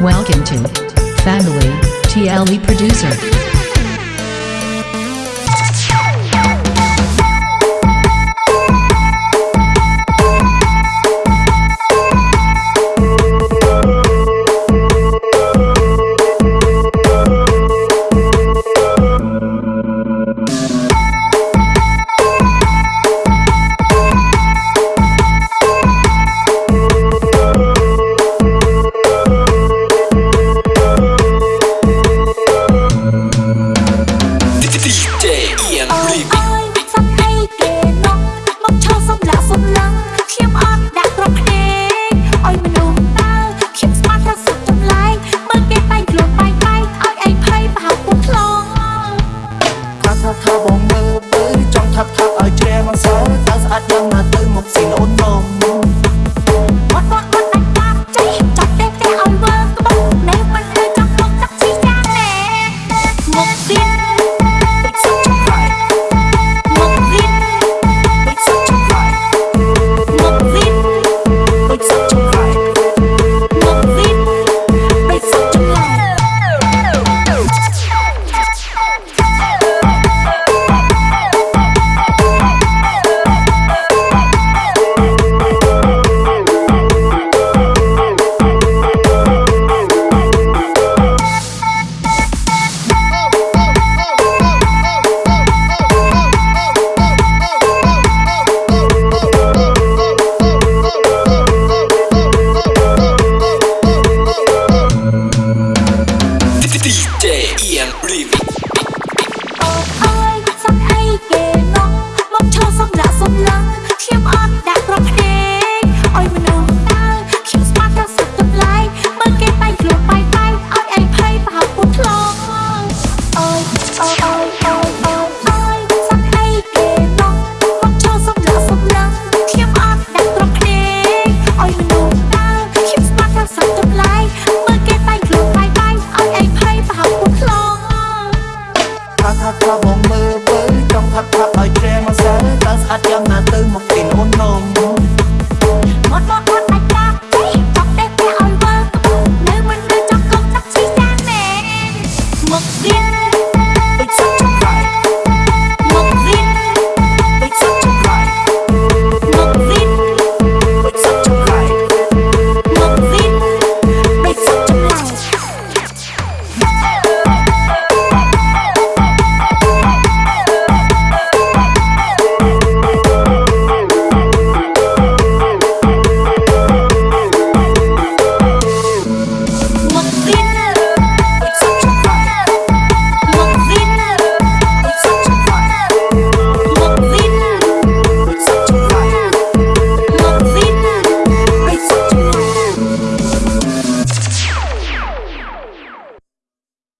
Welcome to Family TLE Producer. ថាថាបងមើលទៅចង់ថាថាឲ្យជ្រែមកសើតើស្អាតយ៉ាងណាទៅមកស៊ីអូតូម Ian Breed. ផើបងមើលបើចង់ផឹកផឹកឲ្យជ្រែមកសិនតើស្អាតយ៉ាងណាទៅមកពីមុននំមុនមកមកអាចកាជីចង់ទេផ្ទះឲ្យវល់នៅមិនដូចចង់កុំចាក់ឈីចាមែនមកទៀត